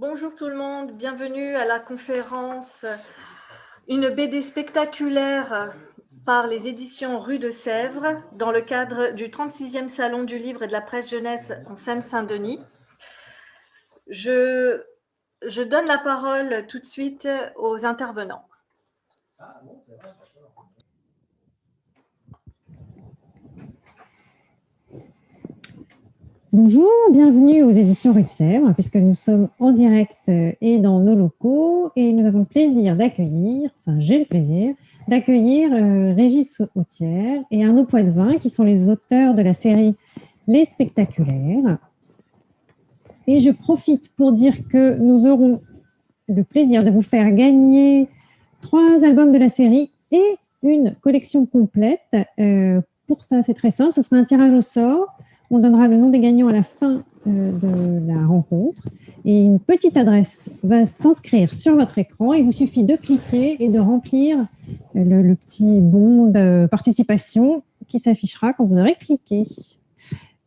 Bonjour tout le monde, bienvenue à la conférence Une BD spectaculaire par les éditions Rue de Sèvres dans le cadre du 36e Salon du Livre et de la Presse Jeunesse en Seine-Saint-Denis. Je, je donne la parole tout de suite aux intervenants. Bonjour, bienvenue aux éditions Sèvres, puisque nous sommes en direct euh, et dans nos locaux et nous avons le plaisir d'accueillir, enfin j'ai le plaisir, d'accueillir euh, Régis Autière et Arnaud Poitvin, qui sont les auteurs de la série Les Spectaculaires. Et je profite pour dire que nous aurons le plaisir de vous faire gagner trois albums de la série et une collection complète. Euh, pour ça, c'est très simple, ce sera un tirage au sort on donnera le nom des gagnants à la fin euh, de la rencontre. Et une petite adresse va s'inscrire sur votre écran. Il vous suffit de cliquer et de remplir le, petit bon de participation qui s'affichera quand vous aurez cliqué.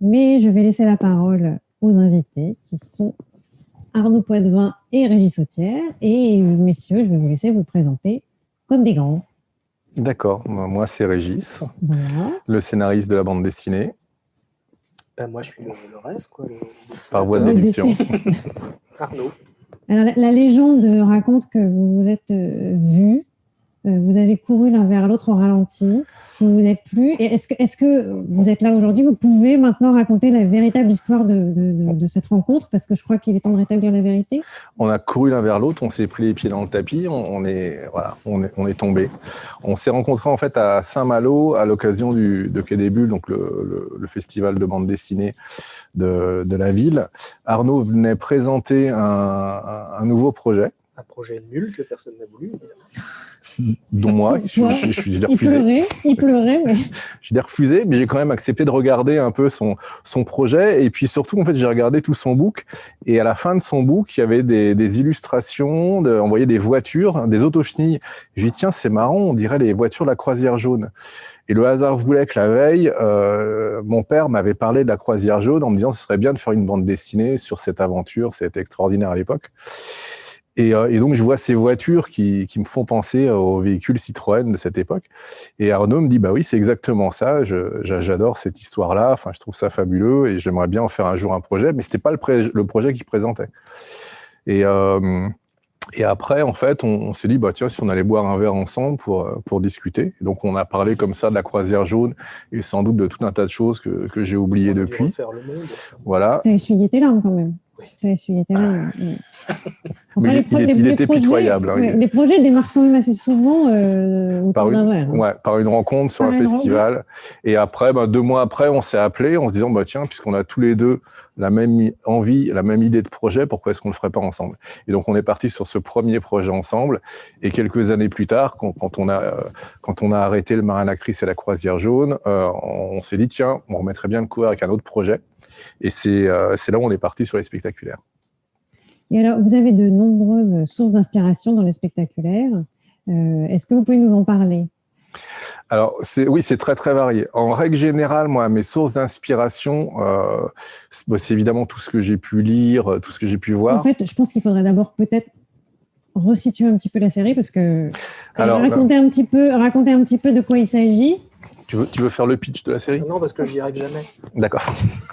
Mais je vais laisser la parole aux invités qui sont Arnaud Poitvin et Régis Sautière. Et messieurs, je vais vous laisser vous présenter comme des grands. D'accord, moi c'est Régis, le scénariste de la bande dessinée. Ben, moi, je suis le, reste. Quoi, Par voie de déduction. Arnaud. Alors, la, légende raconte que vous vous êtes euh, euh, vous avez couru l'un vers l'autre au ralenti, vous vous êtes plus. Est-ce que, est que vous êtes là aujourd'hui? Vous pouvez maintenant raconter la véritable histoire de, de, cette rencontre Parce que je crois qu'il est temps de rétablir la vérité. On a couru l'un vers l'autre, on s'est pris les pieds dans le tapis, on, est, voilà, on, est, on est tombé. On s'est rencontrés en fait à Saint-Malo à l'occasion de Quai des Bulles, donc le, festival de bande dessinée de, la ville. Arnaud venait présenter un nouveau projet. Un projet nul que personne n'a voulu, évidemment dont moi, je, je, je, l'ai refusé. Il pleurait, il pleurait mais... je l'ai refusé, mais j'ai quand même accepté de regarder un peu son, son projet. Et puis surtout, en fait, j'ai regardé tout son book. Et à la fin de son book, il y avait des, des illustrations, de, on voyait des voitures, des autochenilles. Je dis tiens, c'est marrant, on dirait les voitures de la croisière jaune. Et le hasard voulait que la veille, euh, mon père m'avait parlé de la croisière jaune en me disant ce serait bien de faire une bande dessinée sur cette aventure, c'était extraordinaire à l'époque. Euh, et, donc, je vois ces voitures qui, qui, me font penser aux véhicules Citroën de cette époque. Et Arnaud me dit, bah oui, c'est exactement ça. J'adore cette histoire-là. Enfin, je trouve ça fabuleux et j'aimerais bien en faire un jour un projet. Mais c'était pas le, le, projet qu'il présentait. Et, euh, et après, en fait, on, s'est dit, bah tiens, si on allait boire un verre ensemble pour pour discuter. donc, on a parlé comme ça de la croisière jaune et sans doute de tout un tas de choses que, que j'ai oubliées depuis. Le monde. Voilà. T'as essuyé tes larmes quand même. Larmes. Mais il, était pitoyable. Hein, les projets démarrent quand même assez souvent euh, par, une, hein. ouais, par une rencontre sur un festival. Et après, bah, deux mois après, on s'est appelé en se disant, bah, tiens, puisqu'on a tous les deux la même envie, la même idée de projet, pourquoi est-ce qu'on ne le ferait pas ensemble? Et donc, on est parti sur ce premier projet ensemble. Et quelques années plus tard, quand, quand on, a, euh, quand on a arrêté le Marin Actrice et la Croisière Jaune, euh, on, s'est dit, tiens, on remettrait bien le coup avec un autre projet. Et c'est euh, là où on est parti sur les spectaculaires. Et alors, vous avez de nombreuses sources d'inspiration dans les spectaculaires. Euh, est-ce que vous pouvez nous en parler? Alors, oui, c'est très, très varié. En règle générale, moi, mes sources d'inspiration, euh, c'est évidemment tout ce que j'ai pu lire, tout ce que j'ai pu voir. En fait, je pense qu'il faudrait d'abord peut-être resituer un petit peu la série parce que alors, raconter, un petit peu, raconter un petit peu de quoi il s'agit. Tu veux, tu veux faire le pitch de la série? Non, parce que j'y arrive jamais. D'accord.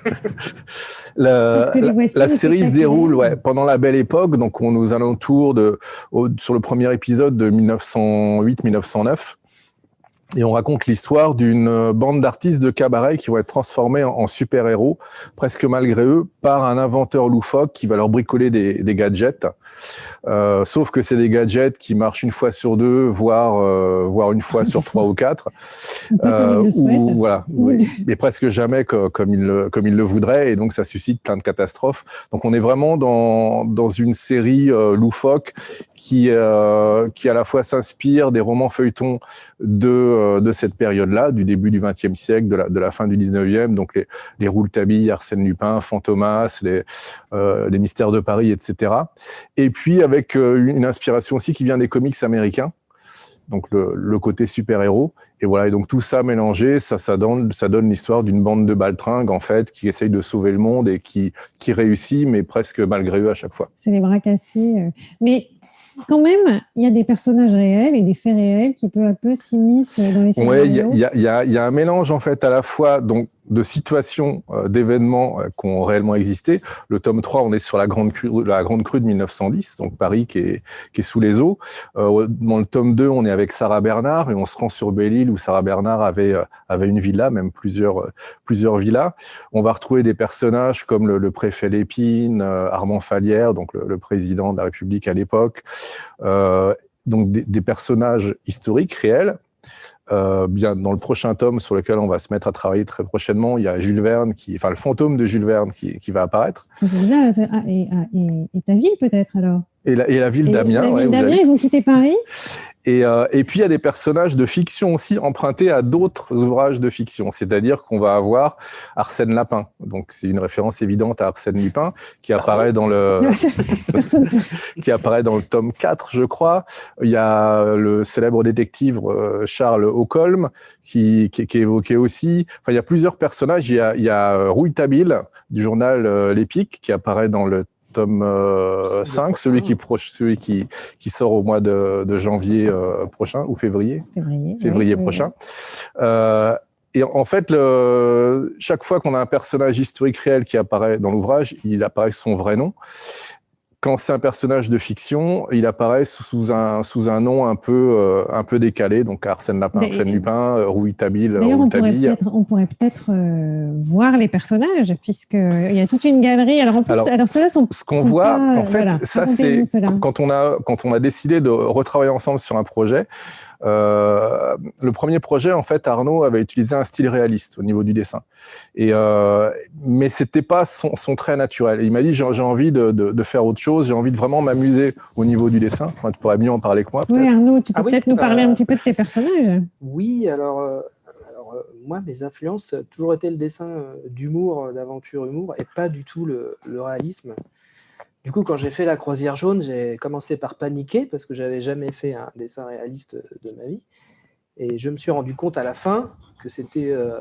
la, la, série se déroule ouais, pendant la belle époque, donc on nous alentours de, sur le premier épisode de 1908-1909. Et on raconte l'histoire d'une euh, bande d'artistes de cabaret qui vont être transformés en, super-héros, presque malgré eux, par un inventeur loufoque qui va leur bricoler des, des gadgets. Euh, sauf que c'est des gadgets qui marchent une fois sur deux, voire, euh, voire une fois sur trois ou quatre. Euh, ou, voilà, oui. mais presque jamais comme il, le, comme il le voudrait. Et donc, ça suscite plein de catastrophes. Donc, on est vraiment dans, dans une série loufoque qui, euh, qui à la fois s'inspire des romans feuilletons de, euh, de cette période-là, du début du XXe siècle, de la, de la fin du XIXe, donc les, les Rouletabille, Arsène Lupin, Fantomas, les, euh, les Mystères de Paris, etc. Et puis avec une inspiration aussi qui vient des comics américains, donc le, le côté super-héros. Et voilà, et donc tout ça mélangé, ça, ça donne, ça donne l'histoire d'une bande de baltringues, en fait, qui essaye de sauver le monde et qui, qui réussit, mais presque malgré eux à chaque fois. C'est les bras cassés. Mais quand même, il y a des personnages réels et des faits réels qui peu à peu s'immiscent dans les il y, scénarios. il y a- il y a- il y a un mélange en fait à la fois donc de situations, euh, d'événements euh, qui ont réellement existé. Le tome 3, on est sur la grande crue, la grande crue de 1910, donc Paris qui est, qui est sous les eaux. Euh, dans le tome 2, on est avec Sarah Bernard et on se rend sur Belle-Île où Sarah Bernard avait, avait une villa, même plusieurs, plusieurs villas. On va retrouver des personnages comme le, le préfet Lépine, Armand Falière, donc le, le président de la République à l'époque. Euh, donc des, des personnages historiques réels. Euh, bien dans le prochain tome sur lequel on va se mettre à travailler très prochainement, il y a Jules Verne, qui, enfin le fantôme de Jules Verne qui, qui va apparaître, ah, et, ah, et- et ta ville peut-être alors? Et la, et la ville Et d'Amiens, la ouais, d'Amiens, ils vont quitter Paris? Et, euh, et puis il y a des personnages de fiction aussi empruntés à d'autres ouvrages de fiction, c'est-à-dire qu'on va avoir Arsène Lapin, donc c'est une référence évidente à Arsène Lupin qui apparaît dans le qui apparaît dans le tome 4, je crois. Il y a le célèbre détective euh, Charles Holcomb qui, qui, qui est évoqué aussi. Enfin, il y a plusieurs personnages. Il y a, il y a euh, Rouille Tabil du journal euh, L'Épique qui apparaît dans le tome euh, C'est le 5, prochain. celui, qui, proche, celui qui, qui sort au mois de, de janvier euh, prochain ou février février. février oui, oui, prochain. Euh, et en fait, le, chaque fois qu'on a un personnage historique réel qui apparaît dans l'ouvrage, il apparaît sous son vrai nom. Quand c'est un personnage de fiction, il apparaît sous, sous un, sous un nom un peu, euh, un peu décalé, donc Arsène Lapin, Arsène Lupin, euh, Rouille Tabil, D'ailleurs, on pourrait peut-être on pourrait peut-être euh, voir les personnages, puisqu'il y a toute une galerie. Alors, en plus, Alors, alors, ceux-là sont. Ce qu'on voit, pas, en fait, voilà, ça c'est quand on a quand on a décidé de retravailler ensemble sur un projet. Euh, le premier projet, en fait, Arnaud avait utilisé un style réaliste au niveau du dessin, et euh, mais c'était pas son, son trait naturel. Et il m'a dit j'ai envie de, de, de faire autre chose, j'ai envie de vraiment m'amuser au niveau du dessin. Enfin, tu pourrais mieux en parler que moi, peut-être. Oui, Arnaud, tu peux Ah oui, peut-être nous parler euh, un petit peu de tes personnages. Oui, alors, euh, alors euh, moi, mes influences, toujours été le dessin d'humour, d'aventure humour, et pas du tout le, le réalisme. Du coup, quand j'ai fait La Croisière jaune, j'ai commencé par paniquer parce que j'avais jamais fait un dessin réaliste de ma vie. Et je me suis rendu compte à la fin que c'était euh,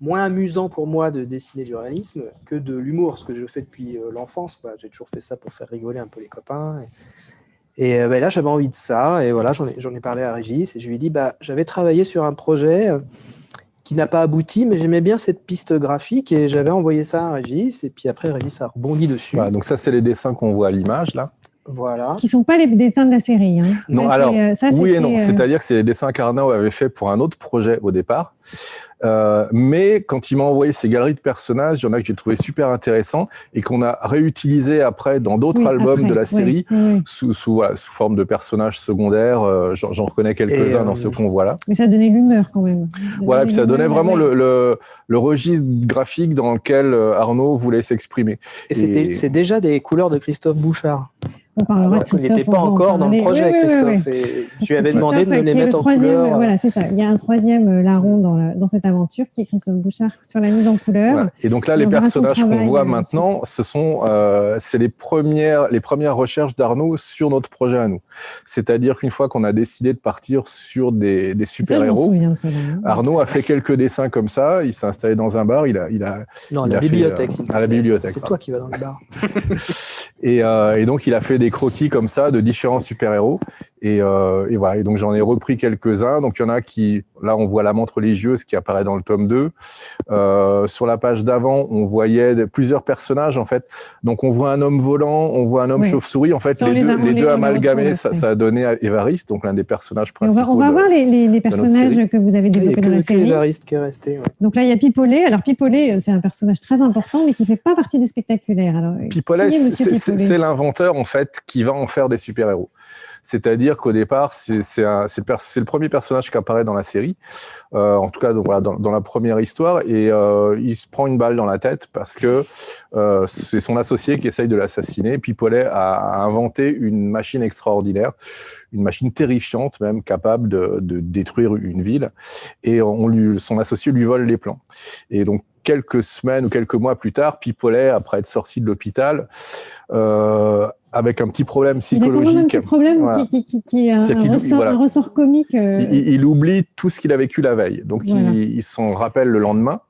moins amusant pour moi de dessiner du réalisme que de l'humour, ce que je fais depuis euh, l'enfance. J'ai toujours fait ça pour faire rigoler un peu les copains. Et, euh, ben là, j'avais envie de ça. Et voilà, j'en ai, parlé à Régis. Et je lui ai dit, bah, j'avais travaillé sur un projet qui n'a pas abouti, mais j'aimais bien cette piste graphique. Et j'avais envoyé ça à Régis. Et puis après, Régis a rebondi dessus. Voilà, donc ça, c'est les dessins qu'on voit à l'image là. Voilà. Qui ne sont pas les dessins de la série. hein. Non, Ça, alors, euh, ça, oui et non. euh, C'est-à-dire que c'est les dessins qu'Arnaud avait fait pour un autre projet au départ. Euh, mais quand il m'a envoyé ces galeries de personnages, il y en a que j'ai trouvé super intéressants et qu'on a réutilisé après dans d'autres oui, albums après, de la série oui, oui. sous, sous, voilà, sous forme de personnages secondaires. Euh, J'en reconnais quelques-uns dans euh, ce qu'on voit là. Mais ça donnait l'humeur quand même. Voilà, puis ça donnait vraiment ouais. le, le, le registre graphique dans lequel euh, Arnaud voulait s'exprimer. Et c'était, Et- c'est déjà des couleurs de Christophe Bouchard. Alors, il n'était pas encore dans le projet, Oui, oui, oui, Christophe. oui. Et tu lui avais demandé de me les le mettre en couleur. Voilà, c'est ça. Il y a un troisième euh, larron dans, la- dans cette aventure qui est Christophe Bouchard sur la mise en couleur. Voilà. Et donc là, les personnages qu'on voit euh, maintenant, ce sont, euh, c'est les premières, les premières recherches d'Arnaud sur notre projet à nous. C'est-à-dire qu'une fois qu'on a décidé de partir sur des, cela. hein. Arnaud a fait quelques dessins comme ça. Il s'est installé dans un bar. Il a, il a, Non, il la a fait, bibliothèque. euh, à la bibliothèque, C'est toi qui vas dans le bar. et, euh, et donc il a fait des croquis comme ça de différents super-héros. Et, euh, et voilà. Et donc j'en ai repris quelques-uns. Donc il y en a qui, là, on voit la montre religieuse qui apparaît dans le tome 2. Euh, sur la page d'avant, on voyait des- plusieurs personnages en fait. Donc on voit un homme volant, on voit un homme chauve-souris. En fait, les les deux, les deux amalgamés, ça, a donné à Évariste, donc l'un des personnages Et on principaux. va, on va de- voir les, les- les notre personnages que vous avez développés que, dans la que série. Évariste qui est resté. ouais. Donc là, il y a Pipolet. Alors Pipolet, euh, c'est un personnage très important, mais qui ne fait pas partie des spectaculaires. Alors, Pipolet? c'est l'inventeur en fait qui va en faire des super-héros. C'est-à-dire qu'au départ, c'est le, le premier personnage qui apparaît dans la série, euh, en tout cas donc, voilà, dans, dans la première histoire, et euh, il se prend une balle dans la tête parce que euh, c'est son associé qui essaye de l'assassiner. Pipolet a, a inventé une machine extraordinaire, une machine terrifiante même, capable de, de détruire une ville, et on lui, son associé lui vole les plans. Et donc quelques semaines ou quelques mois plus tard, Pipolet, après être sorti de l'hôpital, euh, avec un petit problème Il a quand même un psychologique. petit problème Voilà. qui, un ressort, voilà. un ressort comique. euh, Il, il oublie tout ce qu'il a vécu la veille. Donc, Voilà. il, il s'en rappelle le lendemain.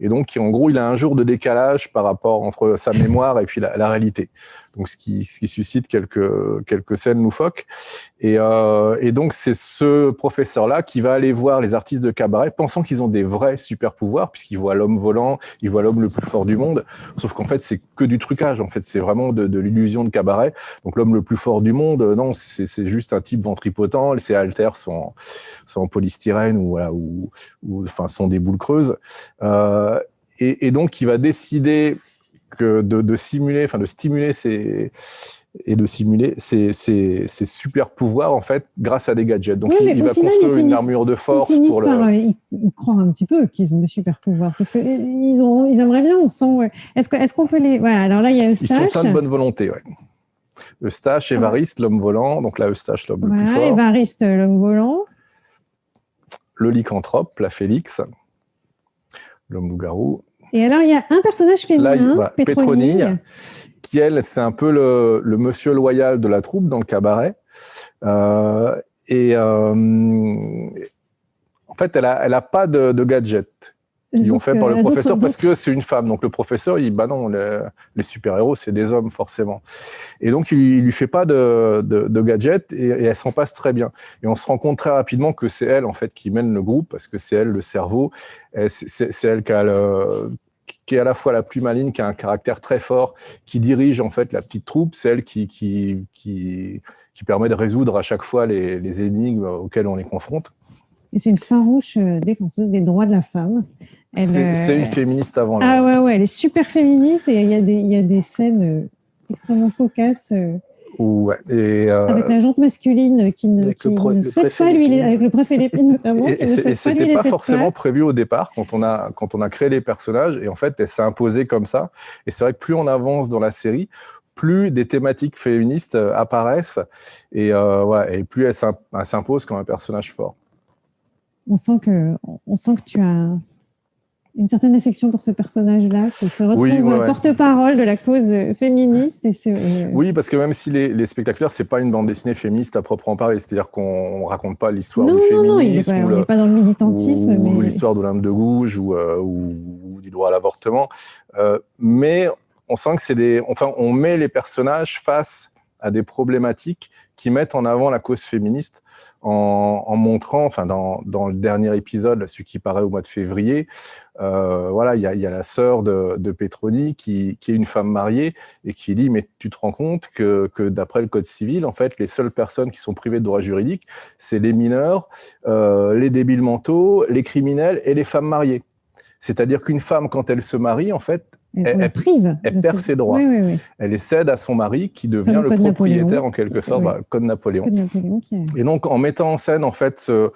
Et donc, en gros, il a un jour de décalage par rapport entre sa mémoire et puis la, la réalité. Donc, ce qui, ce qui suscite quelques, quelques scènes loufoques. Et, euh, et donc, c'est ce professeur-là qui va aller voir les artistes de cabaret, pensant qu'ils ont des vrais super pouvoirs, puisqu'il voit l'homme volant, il voit l'homme le plus fort du monde. Sauf qu'en fait, c'est que du trucage. En fait, c'est vraiment de, l'illusion de cabaret. Donc, l'homme le plus fort du monde, euh, non, c'est juste un type ventripotent. Ses haltères sont, sont en polystyrène ou, voilà, ou, ou enfin, sont des boules creuses. Euh, et, et donc, il va décider de, de simuler, enfin, de stimuler ses et de simuler ses, ses, ses super pouvoirs en fait grâce à des gadgets. Donc Oui, il, va final, construire ils une armure de force pour le. par, euh, ils, ils croient un petit peu qu'ils ont des super pouvoirs parce que euh, ils ont, ils aimeraient bien. On sent. Est-ce qu'on peut les. Voilà. Alors là, il y a Ils sont plein de bonne volonté. Ouais. Eustache, Évariste, l'homme volant. Donc là, Eustache, l'homme le plus Voilà, fort. Évariste, l'homme volant. Le lycanthrope, la Félix, l'homme loup-garou. Et alors, il y a un personnage féminin, Là, Pétronille. Qui elle, c'est un peu le, le monsieur loyal de la troupe dans le cabaret. Euh, et euh, en fait, elle a, elle a pas de, de gadget qui ont Sauf fait par le professeur parce que c'est une femme. Donc le professeur, il bah non, les, les super-héros, c'est des hommes forcément. Et donc il, il lui fait pas de, de, de gadget et, et elle s'en passe très bien. Et on se rend compte très rapidement que c'est elle en fait qui mène le groupe parce que c'est elle le cerveau. C'est elle qui a le qui est à la fois la plus maligne, qui a un caractère très fort, qui dirige en fait la petite troupe, c'est elle qui, qui, qui, qui permet de résoudre à chaque fois les, les énigmes auxquelles on les confronte. Et c'est une farouche euh, défenseuse des droits de la femme. C'est euh, c'est une féministe avant l'heure. Ah ouais, ouais, elle est super féministe et il y a des, il y a des scènes euh, extrêmement cocasses Ouais. Et, euh, avec la jante masculine qui ne, le qui pre- ne le souhaite pas lui, avec le préfet Lépine notamment. Et, et c'était pas forcément prévu au départ quand on a quand on a créé les personnages et en fait elle s'est imposée comme ça et c'est vrai que plus on avance dans la série plus des thématiques féministes apparaissent et, euh, ouais, et plus elle s'impose comme un personnage fort. On sent que, on sent que tu as une certaine affection pour ce personnage-là, qui se retrouve Oui, ouais, ouais. porte-parole de la cause féministe. Et euh, Oui, parce que même si les, les spectaculaires, c'est pas une bande dessinée féministe à proprement parler, c'est-à-dire qu'on on raconte pas l'histoire non, du non, non, féminisme pas, ou, on le- n'est pas dans le militantisme, ou mais l'histoire d'Olympe de Gouges ou, euh, ou- ou du droit à l'avortement. Euh, mais on sent que c'est des, enfin, on met les personnages face à des problématiques qui mettent en avant la cause féministe en, montrant, enfin, dans, dans le dernier épisode, celui qui paraît au mois de février, euh, voilà, il y a, il y a la sœur de, de Petroni qui, qui est une femme mariée et qui dit mais tu te rends compte que, que d'après le code civil, en fait, les seules personnes qui sont privées de droits juridiques, c'est les mineurs, euh, les débiles mentaux, les criminels et les femmes mariées. C'est-à-dire qu'une femme, quand elle se marie, en fait, elle- prive. elle perd ses- ses droits. Oui, oui, oui. elle les cède à son mari qui devient le propriétaire Napoléon. en quelque sorte, voilà, code Napoléon. Code Et donc, en mettant en scène, en fait, ce-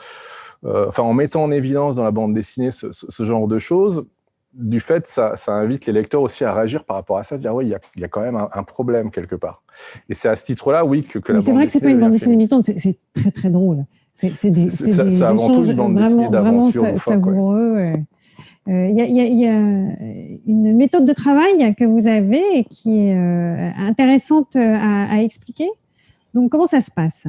euh, enfin, en mettant en évidence dans la bande dessinée ce, ce- ce genre de choses, du fait, ça, ça invite les lecteurs aussi à réagir par rapport à ça, se dire, oui, il y a, il y a quand même un, un problème quelque part. Et c'est à ce titre-là, oui, que, que la Mais c'est bande vrai que c'est pas une bande dessinée militante, c'est- c'est très très drôle. C'est c'est C'est- c'est c'est avant tout une bande dessinée d'aventure vraiment savoureux. Euh, Il y, a, y y a une méthode de travail que vous avez et qui est euh, intéressante à, à expliquer. Donc, comment ça se passe?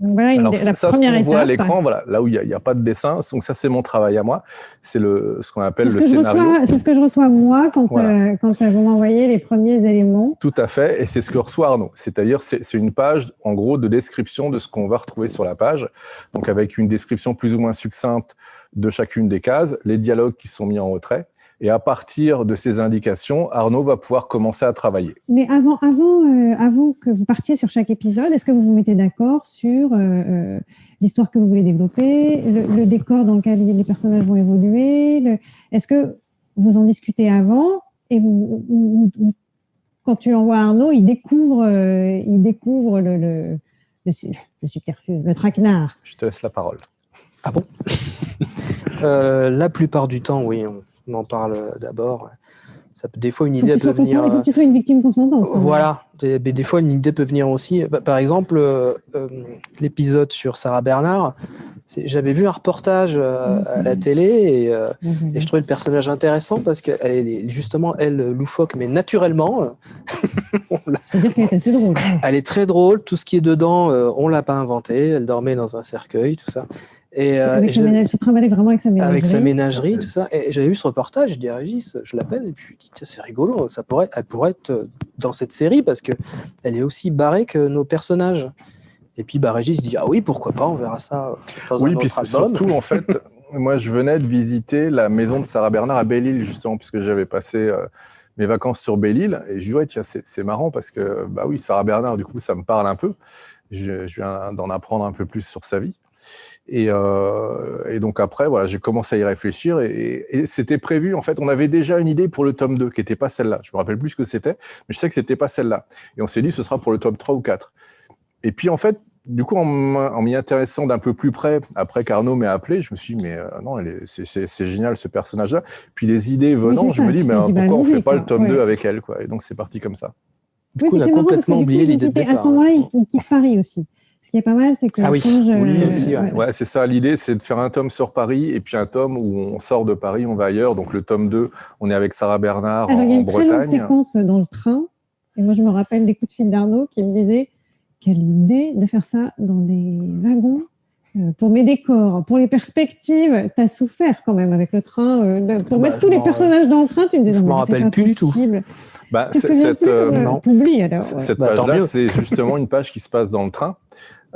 Donc, voilà une- Alors, la ça, ça, ce première qu'on voit à l'écran, voilà, là où il n'y a, pas de dessin, donc ça, c'est mon travail à moi. C'est ce qu'on appelle le scénario. c'est ce que je reçois moi quand, Voilà. euh, quand euh, vous m'envoyez les premiers éléments. Tout à fait, et c'est ce que reçoit Arnaud. C'est-à-dire, c'est c'est une page, en gros, de description de ce qu'on va retrouver sur la page, donc avec une description plus ou moins succincte de chacune des cases, les dialogues qui sont mis en retrait, et à partir de ces indications, Arnaud va pouvoir commencer à travailler. Mais avant, avant, euh, avant que vous partiez sur chaque épisode, est-ce que vous vous mettez d'accord sur euh, euh, l'histoire que vous voulez développer, le, le décor dans lequel les personnages vont évoluer le- Est-ce que vous en discutez avant et vous, ou- ou- ou quand tu l'envoies à Arnaud, il découvre, euh, il découvre le, le, le, le subterfuge, le traquenard Je te laisse la parole. Ah bon? Euh, La plupart du temps, oui, on, en parle d'abord. Des fois, une idée peut venir. il faut que tu sois une victime consentante. Voilà, des, mais des fois une idée peut venir aussi. Bah, Par exemple, euh, euh, l'épisode sur Sarah Bernard, J'avais vu un reportage euh, à la télé et, euh, et, je trouvais le personnage intéressant parce qu'elle est justement, elle, loufoque, mais naturellement. C'est-à-dire qu'elle est assez drôle. Elle est très drôle. Tout ce qui est dedans, on ne l'a pas inventé. Elle dormait dans un cercueil, tout ça. Et, euh, avec vraiment avec sa ménagerie. Avec sa ménagerie, tout ça. Et j'avais vu ce reportage, je dis à Régis, je l'appelle, et puis je dis, c'est rigolo, ça pourrait, elle pourrait être dans cette série parce qu'elle est aussi barrée que nos personnages. Et puis bah, Régis dit, ah oui, pourquoi pas, on verra ça dans oui, un puis surtout, en fait, moi, je venais de visiter la maison de Sarah Bernard à Belle-Île, justement, puisque j'avais passé euh, mes vacances sur Belle-Île. Et je lui dis, tiens, c'est marrant parce que, bah oui, Sarah Bernard, du coup, ça me parle un peu. Je, je viens d'en apprendre un peu plus sur sa vie. Euh, et, donc après, voilà, j'ai commencé à y réfléchir et, c'était prévu. En fait, on avait déjà une idée pour le tome 2 qui n'était pas celle-là. Je me rappelle plus ce que c'était, mais je sais que c'était pas celle-là. Et on s'est dit, ce sera pour le tome 3 ou 4. Et puis en fait, du coup, en m'y intéressant d'un peu plus près, après qu'Arnaud m'ait appelé, je me suis dit, mais euh, non, c'est génial ce personnage-là. Puis les idées venant, je me dis, mais pourquoi bah, on ne fait pas le tome 2 avec elle quoi? Et donc c'est parti comme ça. Du coup, on a complètement oublié l'idée de départ. À ce moment-là, il, il Paris aussi. Ce qui est pas mal, c'est que ah oui. Euh, ouais. c'est ça. L'idée, c'est de faire un tome sur Paris et puis un tome où on sort de Paris, on va ailleurs. Donc le tome 2, on est avec Sarah Bernard Alors, en, il y a une Bretagne. Très longue séquence dans le train. Et moi, je me rappelle des coups de fil d'Arnaud qui me disait quelle idée de faire ça dans des wagons euh, pour mes décors, pour les perspectives, tu as souffert quand même avec le train. Euh, pour bah, mettre tous les personnages dans le train, tu me disais je non, m'en rappelle plus du tout. Bah, cette, cette bah, page-là, c'est justement une page qui se passe dans le train.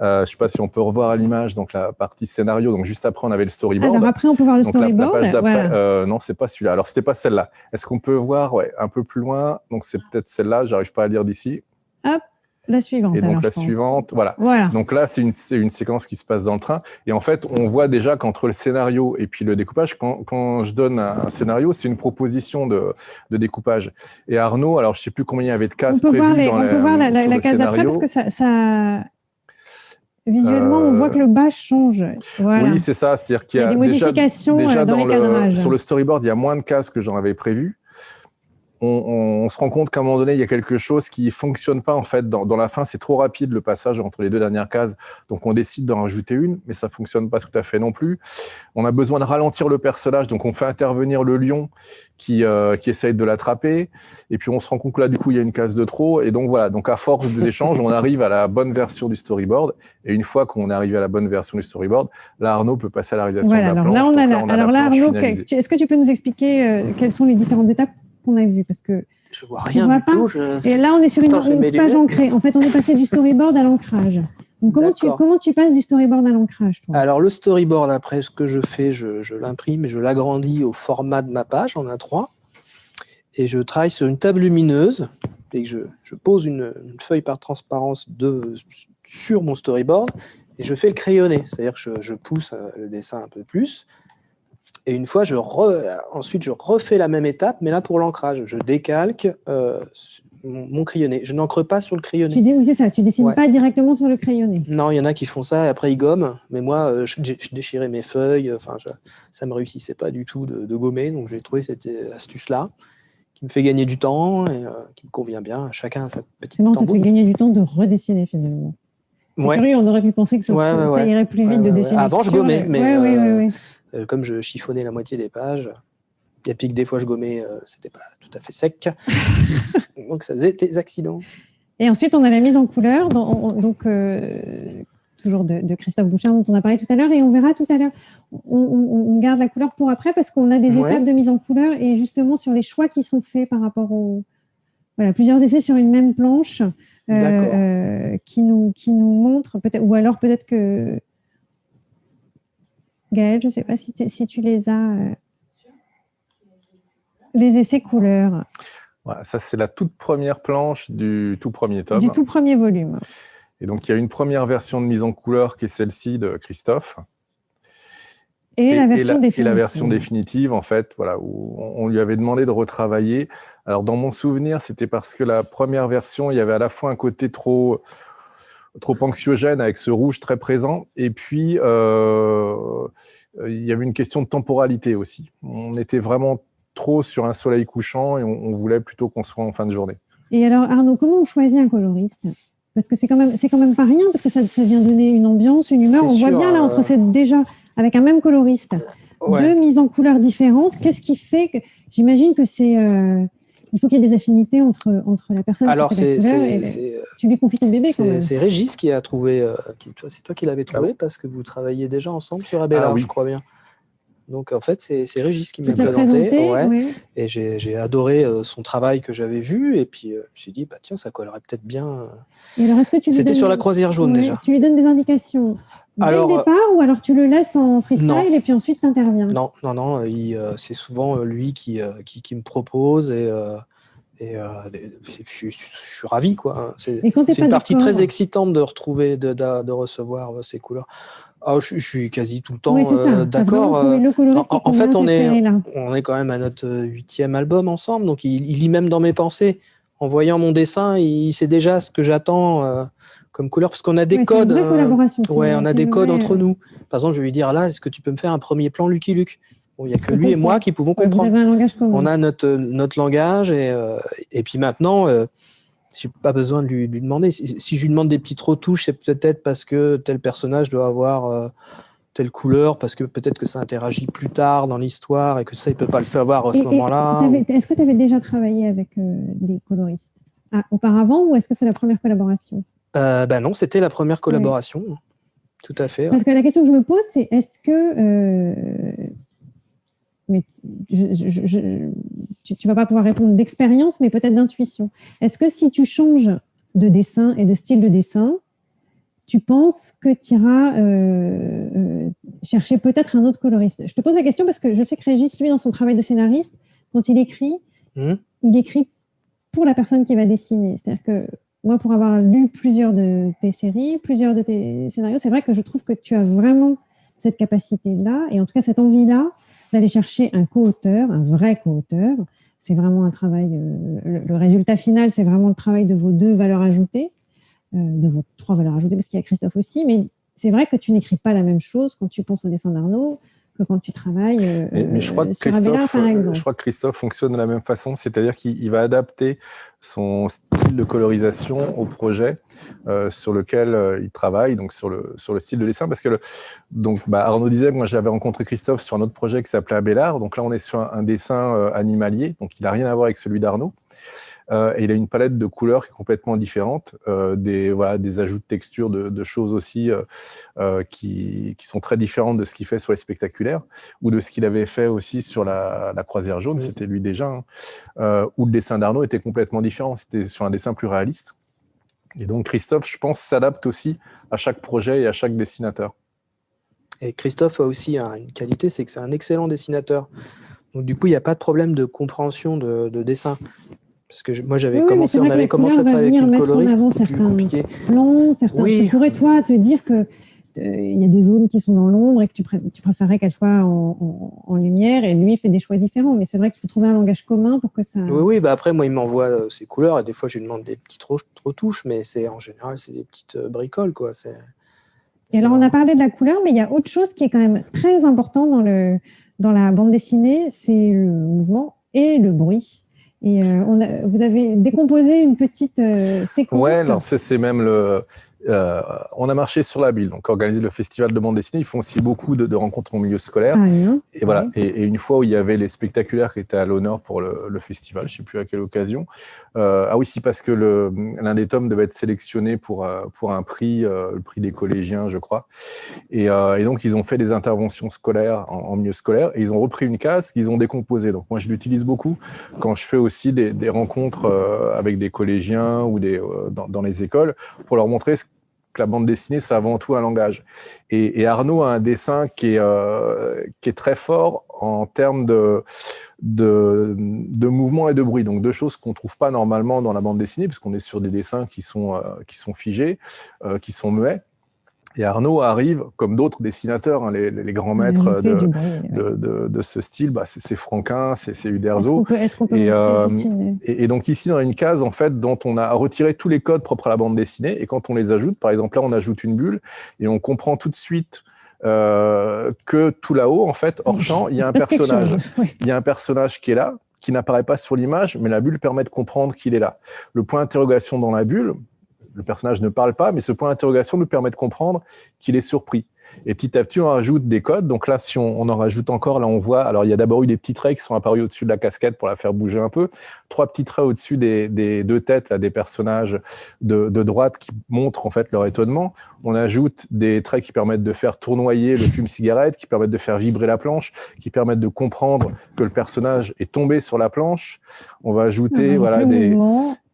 Euh, je ne sais pas si on peut revoir à l'image donc la partie scénario. Donc juste après, on avait le storyboard. Alors après, on peut voir le storyboard. La, page euh, non, c'est pas celui-là. Alors c'était pas celle-là. Est-ce qu'on peut voir ouais, un peu plus loin? Donc c'est peut-être celle-là. J'arrive pas à lire d'ici. Hop. La suivante. Et donc la suivante, voilà. voilà. Donc là, c'est une, une, séquence qui se passe dans le train. Et en fait, on voit déjà qu'entre le scénario et puis le découpage, quand, quand je donne un, scénario, c'est une proposition de, de, découpage. Et Arnaud, alors je ne sais plus combien il y avait de cases prévues dans On peut voir la, la case d'après parce que ça, ça, Visuellement, on voit que le bas change. Oui, c'est ça. C'est-à-dire qu'il y, a, des modifications déjà, euh, dans, dans le, Sur le storyboard, il y a moins de cases que j'en avais prévu on, se rend compte qu'à un moment donné, il y a quelque chose qui fonctionne pas en fait. Dans, la fin, c'est trop rapide le passage entre les deux dernières cases, donc on décide d'en rajouter une, mais ça fonctionne pas tout à fait non plus. On a besoin de ralentir le personnage, donc on fait intervenir le lion qui, euh, qui essaye de l'attraper, et puis on se rend compte que là, du coup, il y a une case de trop, et donc voilà. Donc à force d'échanges, on arrive à la bonne version du storyboard, et une fois qu'on est arrivé à la bonne version du storyboard, là, Arnaud peut passer à la réalisation de la alors planche. Là, on a alors là, Arnaud, est-ce que tu peux nous expliquer euh, quelles sont les différentes étapes? Qu'on a vu parce que je vois rien du tout. Et là, on est sur une, page ancrée. En fait, on est passé du storyboard à l'ancrage. comment tu, comment tu passes du storyboard à l'ancrage Alors, le storyboard, après, ce que je fais, je, l'imprime et je l'agrandis au format de ma page en A3. Et je travaille sur une table lumineuse et je, je pose une, feuille par transparence de, sur mon storyboard et je fais le crayonné. C'est-à-dire que je, je, pousse euh, le dessin un peu plus. Et une fois, je ensuite, je refais la même étape, mais là pour l'ancrage. Je décalque euh, mon, crayonné. Je n'encre pas sur le crayonné. Tu dis, oui, c'est ça, tu dessines pas directement sur le crayonné. Non, il y en a qui font ça et après ils gomment. Mais moi, euh, je, déchirais mes feuilles. Enfin, ça me réussissait pas du tout de, gommer. Donc j'ai trouvé cette astuce-là qui me fait gagner du temps et euh, qui me convient bien. Chacun a sa petite C'est bon, ça te fait gagner du temps de redessiner finalement. Curieux, on aurait pu penser que ça, irait plus vite de dessiner. Avant, je gommais, mais euh, euh, comme je chiffonnais la moitié des pages, et puis que des fois je gommais, euh, c'était pas tout à fait sec. donc ça faisait des accidents. Et ensuite, on a la mise en couleur, donc euh, toujours de, Christophe Bouchard dont on a parlé tout à l'heure, et on verra tout à l'heure. On, garde la couleur pour après parce qu'on a des étapes de mise en couleur et justement sur les choix qui sont faits par rapport aux voilà, plusieurs essais sur une même planche qui, nous, qui nous montrent, ou alors peut-être que Gaëlle, je ne sais pas si, si, tu les as. Euh, les essais couleurs. Voilà, ça, c'est la toute première planche du tout premier tome. Du tout premier volume. Et donc, il y a une première version de mise en couleur qui est celle-ci de Christophe. Et, la version définitive. Et la version définitive, en fait, voilà, où on lui avait demandé de retravailler. Alors, dans mon souvenir, c'était parce que la première version, il y avait à la fois un côté trop trop anxiogène avec ce rouge très présent. Et puis, euh, il y avait une question de temporalité aussi. On était vraiment trop sur un soleil couchant et on, voulait plutôt qu'on soit en fin de journée. Et alors, Arnaud, comment on choisit un coloriste? Parce que c'est quand, même, quand même pas rien, parce que ça, ça vient donner une ambiance, une humeur. On voit bien là, entre euh, cette, déjà, avec un même coloriste, deux mises en couleur différentes. Qu'est-ce qui fait que. J'imagine que c'est. Euh, il faut qu'il y ait des affinités entre, entre la personne Alors, c'est, tu lui confies ton bébé quand même. C'est Régis qui a trouvé, euh, c'est toi qui l'avais trouvé ah parce que vous travailliez déjà ensemble sur Abelard, ah je crois bien. Donc en fait, c'est Régis qui m'a présenté. ouais, Et j'ai adoré euh, son travail que j'avais vu. Et puis euh, je me suis dit, bah, tiens, ça collerait peut-être bien. C'était sur la croisière jaune déjà. Tu lui donnes des indications dès alors, le départ ou alors tu le laisses en freestyle et puis ensuite tu interviens Non, non, non. Euh, c'est souvent lui qui, qui, qui, me propose et. Et je, suis ravi, quoi. C'est une partie très excitante de retrouver, de, de, de recevoir ces couleurs. Ah, je, suis quasi tout le temps euh, d'accord. Euh, en, fait, on est, on est quand même à notre huitième album ensemble, donc il, lit même dans mes pensées. En voyant mon dessin, il sait déjà ce que j'attends euh, comme couleur, parce qu'on a des codes. ouais, on a des codes entre nous. Par exemple, je vais lui dire là, est-ce que tu peux me faire un premier plan Lucky Luke? Il n'y a que lui et moi qui pouvons comprendre. On a notre, notre langage et, et puis maintenant, j'ai pas besoin de lui, demander. Si, je lui demande des petites retouches, c'est peut-être parce que tel personnage doit avoir euh, telle couleur, parce que peut-être que ça interagit plus tard dans l'histoire et que ça, il peut pas le savoir à ce moment-là. Est-ce que tu avais déjà travaillé avec euh, des coloristes? Ah, auparavant ou est-ce que c'est la première collaboration? Euh, Ben non, c'était la première collaboration. Tout à fait. Parce que la question que je me pose, c'est est-ce que mais je, tu ne vas pas pouvoir répondre d'expérience, mais peut-être d'intuition. Est-ce que si tu changes de dessin et de style de dessin, tu penses que tu iras euh, euh, chercher peut-être un autre coloriste? Je te pose la question parce que je sais que Régis, lui, dans son travail de scénariste, quand il écrit, mmh. il écrit pour la personne qui va dessiner. C'est-à-dire que moi, pour avoir lu plusieurs de tes séries, plusieurs de tes scénarios, c'est vrai que je trouve que tu as vraiment cette capacité-là, et en tout cas cette envie-là, d'aller chercher un co-auteur, un vrai co-auteur. C'est vraiment un travail, euh, le, résultat final, c'est vraiment le travail de vos deux valeurs ajoutées, euh, de vos trois valeurs ajoutées, parce qu'il y a Christophe aussi, mais c'est vrai que tu n'écris pas la même chose quand tu penses au dessin d'Arnaud, que quand tu travailles euh, mais, je crois que Christophe, Je crois que Christophe fonctionne de la même façon, c'est-à-dire qu'il va adapter son style de colorisation au projet euh, sur lequel euh, il travaille, donc sur le, sur le style de dessin. Parce que le, donc, bah, Arnaud disait, moi j'avais rencontré Christophe sur un autre projet qui s'appelait Abélard, donc là on est sur un, dessin animalier, donc il n'a rien à voir avec celui d'Arnaud. Euh, et il a une palette de couleurs qui est complètement différente, euh, des, voilà, des ajouts de texture, de, choses aussi euh, qui, qui, sont très différentes de ce qu'il fait sur les spectaculaires, ou de ce qu'il avait fait aussi sur la, croisière jaune, c'était lui déjà, hein, où le dessin d'Arnaud était complètement différent, c'était sur un dessin plus réaliste. Et donc Christophe, je pense, s'adapte aussi à chaque projet et à chaque dessinateur. Et Christophe a aussi une qualité, c'est que c'est un excellent dessinateur. Donc du coup, il n'y a pas de problème de compréhension de, de dessin. Parce que moi, j'avais commencé, on avait commencé à travailler avec une coloriste, c'était plus compliqué. Plans, certains, oui. Tu pourrais, toi, te dire que euh, il y a des zones qui sont dans l'ombre et que tu, tu préférais qu'elles soient en, lumière et lui il fait des choix différents. Mais c'est vrai qu'il faut trouver un langage commun pour que ça. Oui, oui bah après, moi, il m'envoie euh, ses couleurs et des fois, je lui demande des petites retouches, mais c'est en général, c'est des petites euh, bricoles. Quoi. Et alors, on a parlé de la couleur, mais il y a autre chose qui est quand même très important dans, le, dans la bande dessinée c'est le mouvement et le bruit. Et euh, on a, vous avez décomposé une petite euh, séquence. Alors c'est même le, euh, on a marché sur la ville, donc organisé le festival de bande dessinée. Ils font aussi beaucoup de, rencontres en milieu scolaire. Ah, et voilà. Et, une fois où il y avait les spectaculaires qui étaient à l'honneur pour le, festival, je ne sais plus à quelle occasion. Euh, ah oui, si parce que l'un des tomes devait être sélectionné pour euh, pour un prix, le prix des collégiens, je crois. Et, donc ils ont fait des interventions scolaires en, milieu scolaire et ils ont repris une case qu'ils ont décomposée. Donc moi je l'utilise beaucoup quand je fais aussi des, rencontres avec des collégiens ou des dans, dans les écoles pour leur montrer ce que la bande dessinée, c'est avant tout un langage. Et, Arnaud a un dessin qui est, euh, très fort en termes de, mouvement et de bruit. Donc deux choses qu'on ne trouve pas normalement dans la bande dessinée, puisqu'on est sur des dessins qui sont, euh, figés, euh, qui sont muets. Et Arnaud arrive, comme d'autres dessinateurs, hein, les, grands maîtres de, de, ce style, bah, c'est Franquin, c'est Uderzo. et, euh, et, donc ici, dans une case en fait, dont on a retiré tous les codes propres à la bande dessinée, et quand on les ajoute, par exemple là, on ajoute une bulle, et on comprend tout de suite euh, que tout là-haut, en fait, hors champ, il y a un personnage. Il y a un personnage qui est là, qui n'apparaît pas sur l'image, mais la bulle permet de comprendre qu'il est là. Le point d'interrogation dans la bulle, le personnage ne parle pas, mais ce point d'interrogation nous permet de comprendre qu'il est surpris. Et petit à petit, on rajoute des codes. Donc là, si on, en rajoute encore, là, on voit, alors il y a d'abord eu des petits traits qui sont apparus au-dessus de la casquette pour la faire bouger un peu. Trois petits traits au-dessus des, deux têtes, là, des personnages de, droite qui montrent en fait leur étonnement. On ajoute des traits qui permettent de faire tournoyer le fume-cigarette, qui permettent de faire vibrer la planche, qui permettent de comprendre que le personnage est tombé sur la planche. On va ajouter, voilà, des,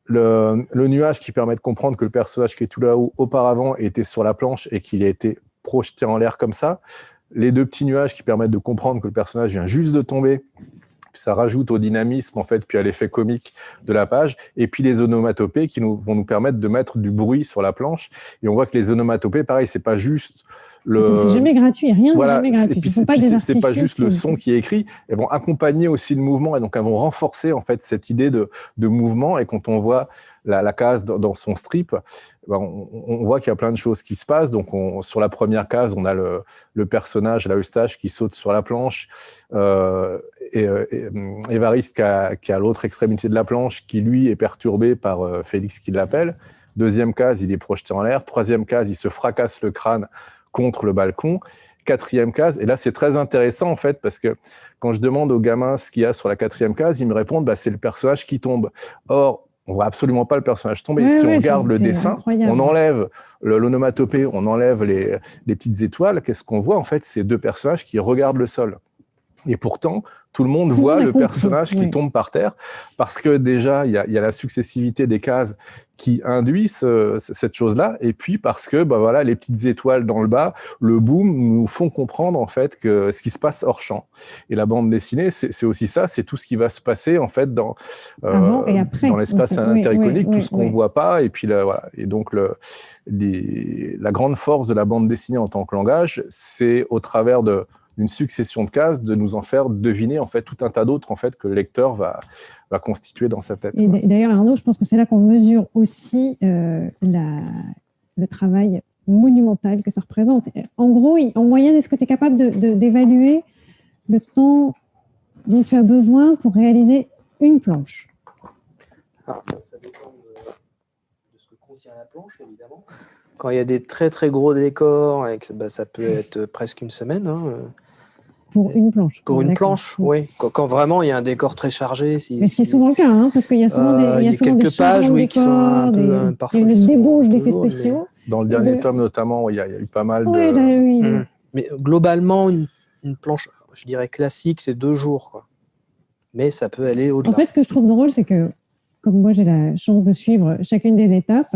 le, nuage qui permet de comprendre que le personnage qui est tout là-haut auparavant était sur la planche et qu'il a été projeté en l'air comme ça. Les deux petits nuages qui permettent de comprendre que le personnage vient juste de tomber. Ça rajoute au dynamisme, en fait, puis à l'effet comique de la page. Et puis les onomatopées qui nous, vont nous permettre de mettre du bruit sur la planche. Et on voit que les onomatopées, pareil, c'est pas juste c'est jamais gratuit, rien n'est jamais gratuit. Ce pas pas juste le son qui est écrit, elles vont accompagner aussi le mouvement et donc elles vont renforcer en fait cette idée de, de mouvement. Et quand on voit la, la case dans, son strip, ben, on, voit qu'il y a plein de choses qui se passent. Donc on, sur la première case, on a le, le personnage, la Eustache, qui saute sur la planche, euh, et, euh, et Évariste qui, a, qui à l'autre extrémité de la planche, qui lui est perturbé par euh, Félix qui l'appelle. Deuxième case, il est projeté en l'air. Troisième case, il se fracasse le crâne contre le balcon. Quatrième case, et là c'est très intéressant en fait, parce que quand je demande aux gamins ce qu'il y a sur la quatrième case, ils me répondent bah, c'est le personnage qui tombe. Or, on voit absolument pas le personnage tomber. si on regarde le dessin, on enlève l'onomatopée, on enlève les, les petites étoiles, qu'est-ce qu'on voit En fait, c'est deux personnages qui regardent le sol. Et pourtant, tout le monde voit le personnage qui tombe par terre, parce que déjà, il y a, la successivité des cases qui induit cette chose-là, et puis parce que bah voilà, les petites étoiles dans le bas, le boom, nous font comprendre en fait que ce qui se passe hors champ. Et la bande dessinée, c'est aussi ça, c'est tout ce qui va se passer en fait dans, euh, dans l'espace intericonique, tout ce qu'on ne voit pas, et puis voilà. Et donc le, la grande force de la bande dessinée en tant que langage, c'est au travers de une succession de cases, de nous en faire deviner en fait tout un tas d'autres en fait que le lecteur va, va constituer dans sa tête. Et d'ailleurs, Arnaud, je pense que c'est là qu'on mesure aussi euh, la, le travail monumental que ça représente. En gros, en moyenne, est-ce que tu es capable d'évaluer de, le temps dont tu as besoin pour réaliser une planche? Ah, ça, dépend de, ce que contient la planche, évidemment. Quand il y a des très très gros décors, et bah, ça peut être presque une semaine. Hein. Pour une planche. Pour une planche, oui. Quand, vraiment il y a un décor très chargé. Si, Mais c'est souvent le cas, hein, parce qu'il y a souvent des, euh, il y a, quelques pages oui, qui sont un peu euh, parfois. Il y a une débauche d'effets spéciaux. Dans le dernier tome notamment, il y, a, eu pas mal de. oui. Mmh. Mais globalement, une, une, planche, je dirais classique, c'est deux jours. Quoi. Mais ça peut aller au-delà. En fait, ce que je trouve drôle, c'est que, comme moi j'ai la chance de suivre chacune des étapes,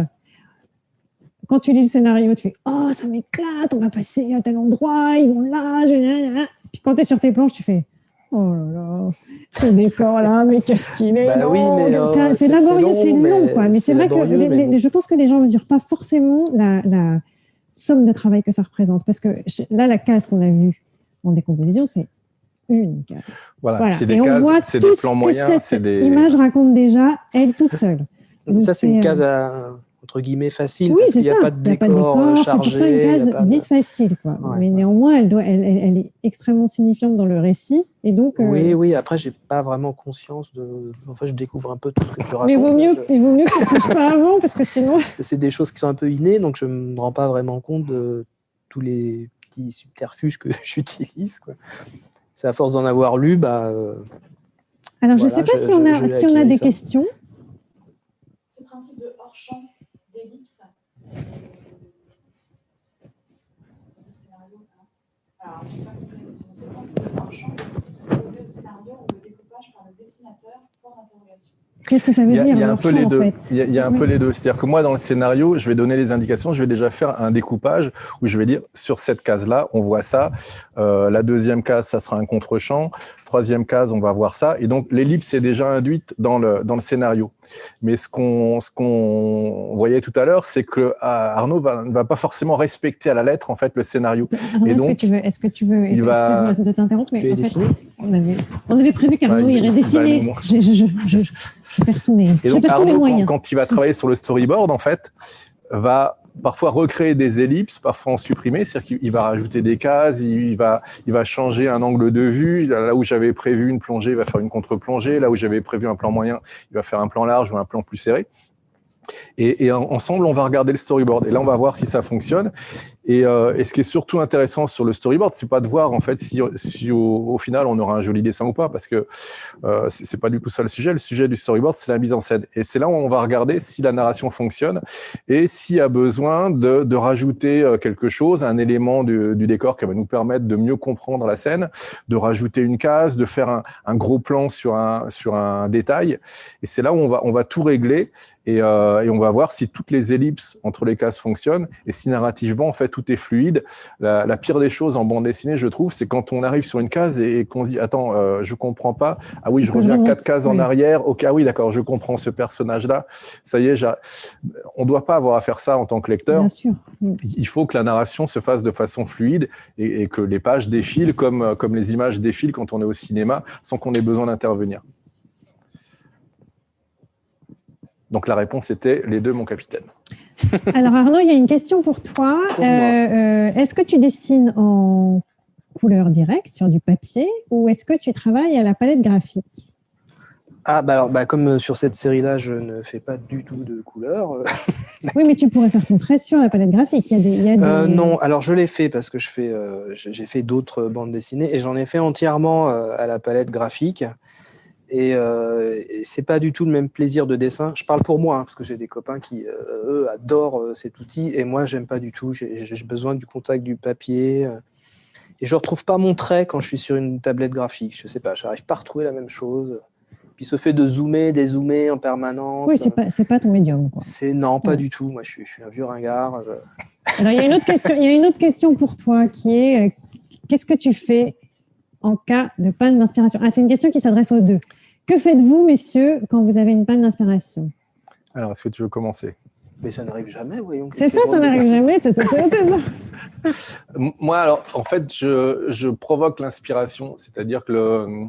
quand tu lis le scénario, tu fais Oh, ça m'éclate, on va passer à tel endroit, ils vont là, je... Quand tu es sur tes planches, tu fais Oh là là, ce décor-là, mais qu'est-ce qu'il est bah oui, euh, C'est laborieux, c'est long, quoi. Mais c'est vrai que je pense que les gens ne mesurent pas forcément la, somme de travail que ça représente. Parce que là, la case qu'on a vue en décomposition, c'est une case. Voilà, c'est des cases, c'est des plans moyens. Cette des... image raconte déjà, elle toute seule. ça, c'est une case euh, à entre guillemets facile parce qu'il n'y a, pas de décor, chargé. C'est une case dite facile, quoi. mais néanmoins, elle, doit, elle, elle, est extrêmement signifiante dans le récit. Et donc, euh, Oui, oui, après, je n'ai pas vraiment conscience de. Enfin, je découvre un peu tout ce que tu racontes. Mais il vaut mieux, il vaut mieux que tu ne pas avant parce que sinon. C'est des choses qui sont un peu innées, donc je ne me rends pas vraiment compte de tous les petits subterfuges que j'utilise. C'est à force d'en avoir lu, bah. Euh, Alors, je ne sais pas si on a, si on a des questions. Ce principe de hors-champ. Alors, je n'ai pas compris la question. Ce principe de hors-champ d'ellipse proposé au scénario ou le découpage par le dessinateur, point d'interrogation. Qu'est-ce que ça veut dire Il y a, un peu les deux. Il y a, un peu les deux. C'est-à-dire que moi, dans le scénario, je vais donner les indications. Je vais déjà faire un découpage où je vais dire sur cette case-là, on voit ça. Euh, la deuxième case, ça sera un contre-champ. Troisième case, on va voir ça. Et donc, l'ellipse est déjà induite dans le, dans le scénario. Mais ce qu'on voyait tout à l'heure, c'est que ah, Arnaud ne va pas forcément respecter à la lettre en fait le scénario. et donc, est-ce que tu veux, est-ce que tu veux, il va... de t'interrompre, mais en fait, on avait, on avait prévu qu'Arnaud irait dessiner. Je, je, je, je vais retourner. Et donc, Arnaud, quand, il va travailler sur le storyboard, en fait, va parfois recréer des ellipses, parfois en supprimer, c'est-à-dire qu'il va rajouter des cases, il va, il va changer un angle de vue, là où j'avais prévu une plongée, il va faire une contre-plongée, là où j'avais prévu un plan moyen, il va faire un plan large ou un plan plus serré. Et, et ensemble, on va regarder le storyboard. Et là, on va voir si ça fonctionne. Et, euh, et, ce qui est surtout intéressant sur le storyboard, c'est pas de voir en fait si, au, final on aura un joli dessin ou pas, parce que euh, c'est pas du tout ça le sujet. Le sujet du storyboard, c'est la mise en scène. Et c'est là où on va regarder si la narration fonctionne et s'il y a besoin de, rajouter euh, quelque chose, un élément du, décor qui va nous permettre de mieux comprendre la scène, de rajouter une case, de faire un, gros plan sur un, sur un détail. Et c'est là où on va, on va tout régler et, euh, et, on va voir si toutes les ellipses entre les cases fonctionnent et si narrativement, en fait, tout est fluide. La, la pire des choses en bande dessinée, je trouve, c'est quand on arrive sur une case et, et qu'on se dit « Attends, euh, je comprends pas. Ah oui, je reviens quatre cases en arrière. Ok, ah oui, d'accord, je comprends ce personnage-là. Ça y est, on doit pas avoir à faire ça en tant que lecteur. Bien sûr. Il faut que la narration se fasse de façon fluide et, et que les pages défilent comme, comme les images défilent quand on est au cinéma sans qu'on ait besoin d'intervenir. Donc la réponse était les deux, mon capitaine. Alors Arnaud, il y a une question pour toi. Euh, euh, est-ce que tu dessines en couleur directe sur du papier ou est-ce que tu travailles à la palette graphique? Ah, bah alors, bah, comme sur cette série-là, je ne fais pas du tout de couleur. oui, mais tu pourrais faire ton trait sur la palette graphique. Il y a des, il y a des... Euh, non, alors je l'ai fait parce que je fais, euh, j'ai fait d'autres bandes dessinées et j'en ai fait entièrement euh, à la palette graphique. Et, euh, et c'est pas du tout le même plaisir de dessin. Je parle pour moi, hein, parce que j'ai des copains qui, euh, eux, adorent euh, cet outil, et moi, j'aime pas du tout. J'ai besoin du contact du papier. et je retrouve pas mon trait quand je suis sur une tablette graphique. Je sais pas, j'arrive pas à retrouver la même chose. Puis ce fait de zoomer, dézoomer en permanence. Oui, c'est pas, pas ton médium. C'est non, pas ouais. du tout. Moi, je suis, je suis un vieux ringard. Je... Alors, il y a une autre question. Il y a une autre question pour toi qui est qu'est-ce que tu fais en cas de panne d'inspiration? Ah, c'est une question qui s'adresse aux deux. Que faites-vous, messieurs, quand vous avez une panne d'inspiration? Alors, est-ce que tu veux commencer? Mais ça n'arrive jamais, voyons. C'est ça, ça n'arrive jamais, c'est ça. Moi, alors, en fait, je, je provoque l'inspiration, c'est-à-dire que le...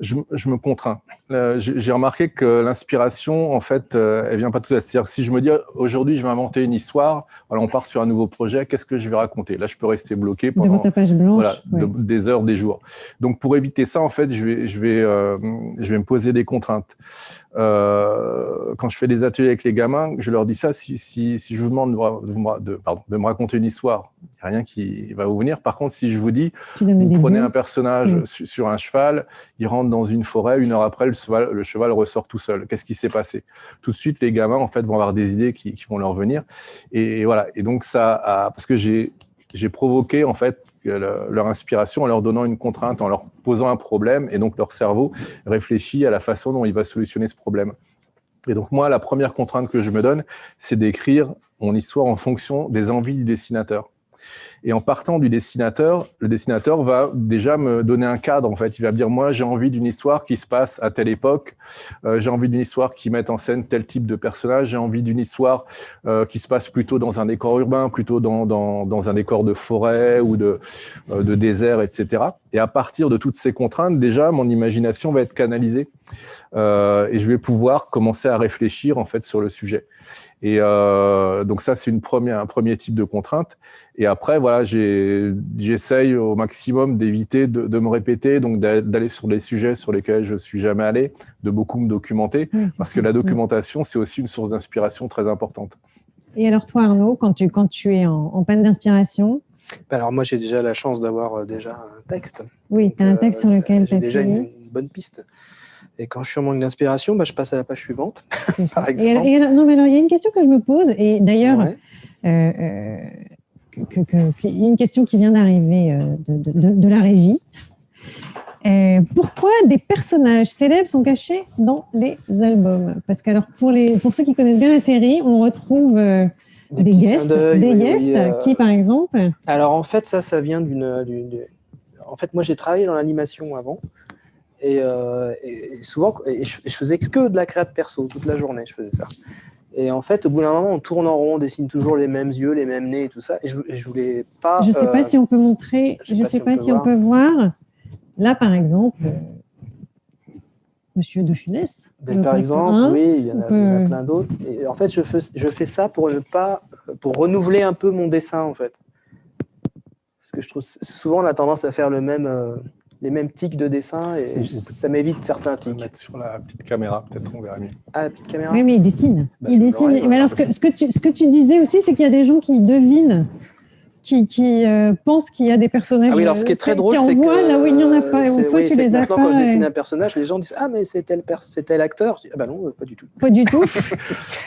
Je, je, me contrains. Euh, J'ai remarqué que l'inspiration, en fait, euh, elle vient pas tout à C'est-à-dire, si je me dis aujourd'hui, je vais inventer une histoire, voilà, on part sur un nouveau projet, qu'est-ce que je vais raconter? Là, je peux rester bloqué pendant Devant ta page blanche, voilà, ouais. de, des heures, des jours. Donc, pour éviter ça, en fait, je vais, je vais, euh, je vais me poser des contraintes. Euh, quand je fais des ateliers avec les gamins, je leur dis ça. Si, si, si je vous demande de, de, pardon, de me raconter une histoire, il n'y a rien qui va vous venir. Par contre, si je vous dis, vous prenez un personnage oui. sur, sur un cheval, il rentre dans une forêt, une heure après, le cheval, le cheval ressort tout seul. Qu'est-ce qui s'est passé? Tout de suite, les gamins, en fait, vont avoir des idées qui, qui vont leur venir. Et, et, voilà. Et donc, ça, a, parce que j'ai provoqué, en fait, leur inspiration en leur donnant une contrainte, en leur posant un problème, et donc leur cerveau réfléchit à la façon dont il va solutionner ce problème. Et donc moi, la première contrainte que je me donne, c'est d'écrire mon histoire en fonction des envies du dessinateur. Et en partant du dessinateur, le dessinateur va déjà me donner un cadre. En fait, il va me dire moi j'ai envie d'une histoire qui se passe à telle époque. Euh, j'ai envie d'une histoire qui mette en scène tel type de personnage. J'ai envie d'une histoire euh, qui se passe plutôt dans un décor urbain, plutôt dans, dans, un décor de forêt ou de, euh, de désert, etc. Et à partir de toutes ces contraintes, déjà mon imagination va être canalisée et je vais pouvoir commencer à réfléchir en fait sur le sujet. Et donc ça, c'est un premier type de contrainte. Et après, voilà, j'essaye au maximum d'éviter de, de, me répéter, donc d'aller sur des sujets sur lesquels je suis jamais allé, de beaucoup me documenter, parce que la documentation, c'est aussi une source d'inspiration très importante. Et alors toi, Arnaud, quand tu, quand tu es en, en panne d'inspiration? Alors moi, j'ai déjà la chance d'avoir déjà un texte. Oui, tu as un texte euh, sur lequel tu as déjà une, une bonne piste. Et quand je suis en manque d'inspiration, bah, je passe à la page suivante, par exemple. Et, et, non, mais alors, il y a une question que je me pose, et d'ailleurs, ouais. euh, euh, que, que, une question qui vient d'arriver euh, de, de, de, la régie. Euh, pourquoi des personnages célèbres sont cachés dans les albums? Parce que alors, pour, les, pour ceux qui connaissent bien la série, on retrouve euh, des, des guests, des oui, guests oui, qui, par exemple? Alors, en fait, ça, ça vient d'une... En fait, moi, j'ai travaillé dans l'animation avant. Et, euh, et, souvent, et je, je, faisais que de la créate perso, toute la journée, je faisais ça. Et en fait, au bout d'un moment, on tourne en rond, on dessine toujours les mêmes yeux, les mêmes nez et tout ça. Et je, je voulais pas. Je ne sais euh, pas si on peut montrer, je ne sais, pas, si, on, peut, si on, peut voir. Là, par exemple, euh, Monsieur De Funès. Par exemple, un, oui, il y en a, peut... a plein d'autres. Et en fait, je fais, je fais ça pour ne pas, pour renouveler un peu mon dessin, en fait. Parce que je trouve souvent on a tendance à faire le même. Euh, les mêmes tics de dessin et ça m'évite certains tics. mettre sur la petite caméra, peut-être on verra mieux. Ah, la petite caméra? Oui, mais il dessine. Bah, il dessine. Mais alors, ce que, ce, que tu, ce que tu disais aussi, c'est qu'il y a des gens qui devinent, qui, qui euh, pensent qu'il y a des personnages. Ah oui, alors ce qui est euh, très drôle, qui c'est que. là où il n'y en a pas, et toi oui, tu les as pas. quand je dessine un personnage, les gens disent Ah, mais c'est tel, acteur. Je dis, ah, bah non, euh, pas du tout. Pas du tout.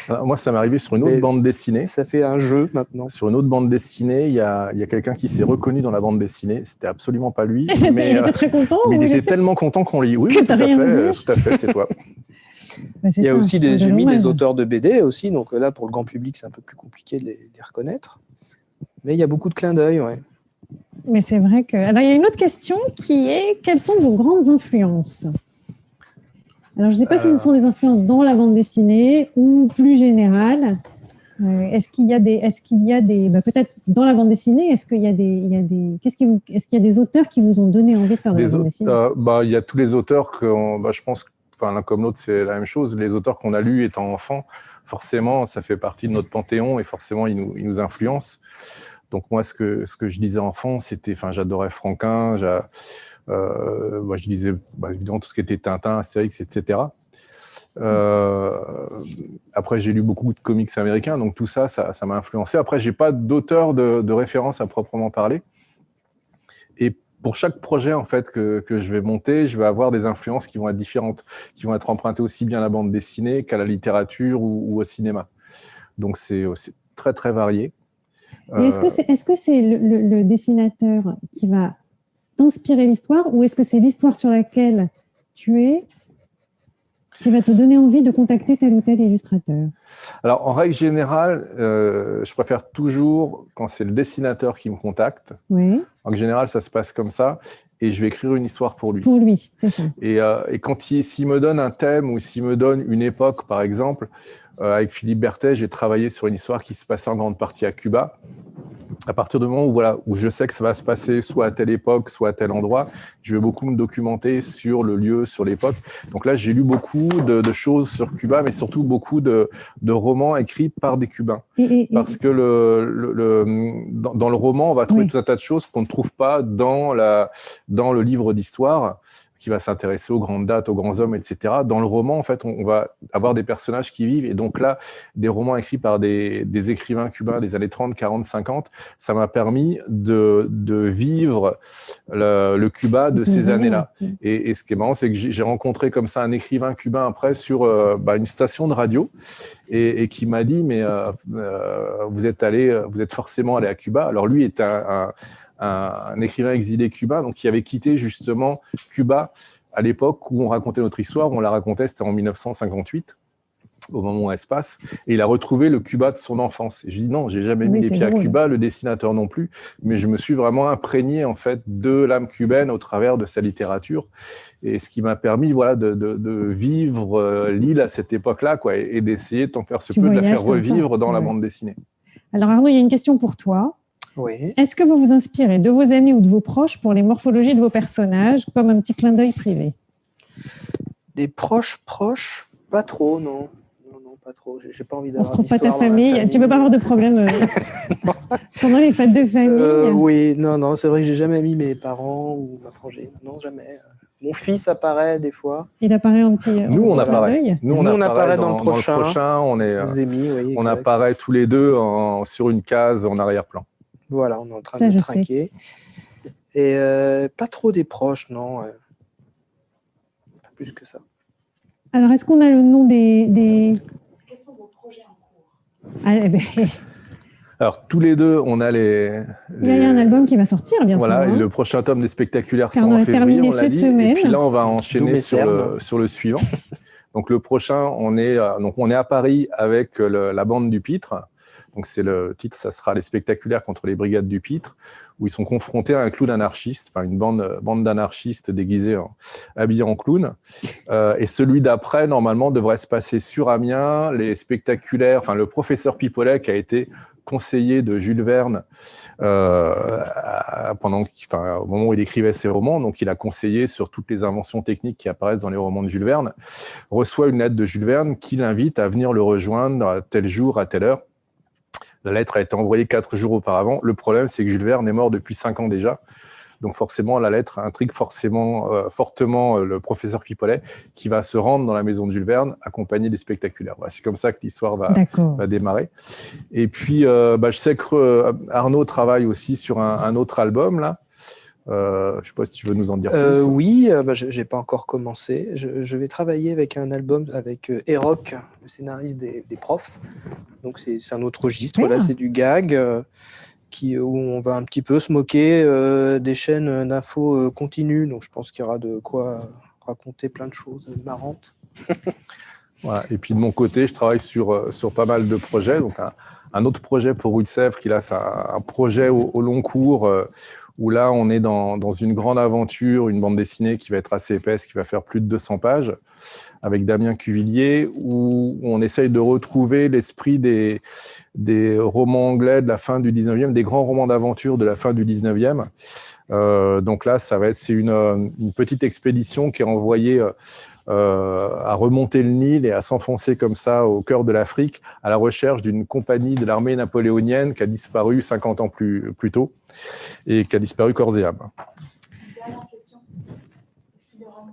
Alors, moi, ça m'est arrivé sur une autre Mais bande dessinée. Ça fait un jeu maintenant. Sur une autre bande dessinée, il y a, il y a quelqu'un qui s'est reconnu dans la bande dessinée. C'était absolument pas lui. Et mais il était très content. mais il il était était- tellement content qu'on lit. Oui, Que tout à fait, rien dit. tout à fait, c'est toi. Bah, Il y a ça, aussi des, j'ai mis des auteurs de BD aussi, donc là pour le grand public c'est un peu plus compliqué de les, de les reconnaître. Mais il y a beaucoup de clins d'œil, ouais. Mais c'est vrai que. Alors, il y a une autre question qui est quelles sont vos grandes influences? Alors, je ne sais pas si Euh. ce sont des influences dans la bande dessinée ou plus générales. Euh, est-ce qu'il y a des, est-ce qu'il y a des, bah, peut-être dans la bande dessinée, est-ce qu'il y a des, il y a des, qu'est-ce qui vous- est-ce qu'il y a des auteurs qui vous ont donné envie de faire de Des la bande dessinée? euh, bah, il y a tous les auteurs que, bah, je pense, que, enfin, l'un comme l'autre, c'est la même chose. Les auteurs qu'on a lus étant enfants, forcément, ça fait partie de notre panthéon et forcément, ils nous, ils nous influencent. Donc moi, ce que, ce que je disais enfant, c'était, enfin, j'adorais Franquin, euh, moi, je lisais bah, évidemment tout ce qui était Tintin, Astérix, etc. Euh, après, j'ai lu beaucoup de comics américains, donc tout ça, ça m'a influencé. Après, j'ai pas d'auteur de, référence à proprement parler. Et pour chaque projet en fait que, que je vais monter, je vais avoir des influences qui vont être différentes, qui vont être empruntées aussi bien à la bande dessinée qu'à la littérature ou, ou au cinéma. Donc c'est très très varié. Et est-ce Euh, que c'est est -ce c'est le, le- le dessinateur qui va t'inspirer l'histoire ou est-ce que c'est l'histoire sur laquelle tu es qui va te donner envie de contacter tel ou tel illustrateur? Alors, en règle générale, euh, je préfère toujours quand c'est le dessinateur qui me contacte. Oui, En règle générale, ça se passe comme ça. Et je vais écrire une histoire pour lui. pour lui, c'est ça. Et, euh, et quand il s'il me donne un thème ou s'il me donne une époque, par exemple, euh, avec Philippe Berthet, j'ai travaillé sur une histoire qui se passait en grande partie à Cuba. À partir du moment où, voilà, où je sais que ça va se passer soit à telle époque, soit à tel endroit, je vais beaucoup me documenter sur le lieu, sur l'époque. Donc là, j'ai lu beaucoup de, de choses sur Cuba, mais surtout beaucoup de, de romans écrits par des Cubains. Et, et- et- Parce que le, le- le- dans, dans le roman, on va trouver Oui. tout un tas de choses qu'on ne trouve pas dans, la, dans le livre d'histoire, qui va s'intéresser aux grandes dates, aux grands hommes, etc. Dans le roman, en fait, on, on va avoir des personnages qui vivent. Et donc là, des romans écrits par des, des écrivains cubains des années 30, 40, 50, ça m'a permis de, de vivre le, le Cuba de ces Oui, années-là. Et, et ce qui est marrant, c'est que j'ai j'ai rencontré comme ça un écrivain cubain après sur euh, bah, une station de radio et, et qui m'a dit mais euh, euh, vous êtes allé, vous êtes forcément allé à Cuba. Alors lui est un, un- un- écrivain exilé cubain, donc qui avait quitté justement Cuba à l'époque où on racontait notre histoire. On la racontait, c'était en 1958 au moment où elle se passe, et il a retrouvé le Cuba de son enfance. Et je dis non, j'ai jamais Oui, mis les pieds à. Cuba, le dessinateur non plus, mais je me suis vraiment imprégné en fait de l'âme cubaine au travers de sa littérature, et ce qui m'a permis voilà de, de- de vivre euh, l'île à cette époque-là, quoi, et, et d'essayer tant faire se Tu de la faire revivre dans la bande dessinée. Alors Arnaud, il y a une question pour toi. Oui. Est-ce que vous vous inspirez de vos amis ou de vos proches pour les morphologies de vos personnages, comme un petit clin d'œil privé? Des proches proches, pas trop, non. Non, non, pas trop. J'ai pas envie On ne d'avoir. retrouve pas ta la famille. Tu ne peux pas avoir de problème euh, pendant les fêtes de famille? Euh, oui, non, non, c'est vrai que j'ai jamais mis mes parents ou ma frangine. Non, jamais. Mon fils apparaît des fois. Il apparaît en petit. Nous, on apparaît. d'œil? Nous, on, Nous, on apparaît, apparaît dans, dans le prochain. on est, euh, oui. on apparaît tous les deux en- sur une case en arrière-plan. Voilà, on est en train Ça, de je sais. trinquer. Et euh, pas trop des proches, non. euh. Pas plus que ça. Alors, est-ce qu'on a le nom des. des... Quels sont vos projets en cours? Ah, eh ben, Alors, tous les deux, on a les. il y a un album qui va sortir bientôt. Voilà, et hein. le prochain tome des spectaculaires sort on en a février, terminé on l'a cette dit. semaine. Et puis là, on va enchaîner sur le, sur le suivant. Donc le prochain, on est, euh, donc on est à Paris avec le- la bande du Pitre. Donc c'est le titre, ça sera les spectaculaires contre les brigades du Pitre, où ils sont confrontés à un clown anarchiste, enfin une bande, bande d'anarchistes déguisés, en, habillés en clown. Euh, et celui d'après, normalement, devrait se passer sur Amiens. Les spectaculaires, enfin le professeur Pipolet qui a été conseiller de Jules Verne euh, pendant, enfin, au moment où il écrivait ses romans, donc il a conseillé sur toutes les inventions techniques qui apparaissent dans les romans de Jules Verne, reçoit une lettre de Jules Verne qui l'invite à venir le rejoindre à tel jour, à telle heure. La lettre a été envoyée quatre jours auparavant. Le problème, c'est que Jules Verne est mort depuis cinq ans déjà. Donc forcément, la lettre intrigue forcément, euh, fortement euh, le professeur Pipolet, qui va se rendre dans la maison de Jules Verne, accompagné des spectaculaires. Voilà, c'est comme ça que l'histoire va, démarrer. Et puis, euh, bah, je sais que Arnaud travaille aussi sur un, un autre album, là. Euh, je ne sais pas si tu veux nous en dire Euh, plus. oui, euh, bah, je n'ai pas encore commencé. Je, je vais travailler avec un album avec euh, Eroc, le scénariste des, des profs. Donc c'est un autre registre. Ah. Là, c'est du gag euh, qui, où on va un petit peu se moquer euh, des chaînes d'infos euh, continues. Donc je pense qu'il y aura de quoi raconter plein de choses marrantes. Voilà. Et puis de mon côté, je travaille sur, sur pas mal de projets. Donc un, un autre projet pour Rue de Sèvres, qui là, c'est un, un projet au, au long cours, euh, où là, on est dans, dans une grande aventure, une bande dessinée qui va être assez épaisse, qui va faire plus de 200 pages, avec Damien Cuvillier, où on essaye de retrouver l'esprit des, des romans anglais de la fin du 19e, des grands romans d'aventure de la fin du 19e. Euh, donc là, ça va être c'est une, une petite expédition qui est envoyée euh, à remonter le Nil et à s'enfoncer comme ça au cœur de l'Afrique à la recherche d'une compagnie de l'armée napoléonienne qui a disparu 50 ans plus, tôt et qui a disparu corps et âme. Dernière question. Est-ce qu'il y aura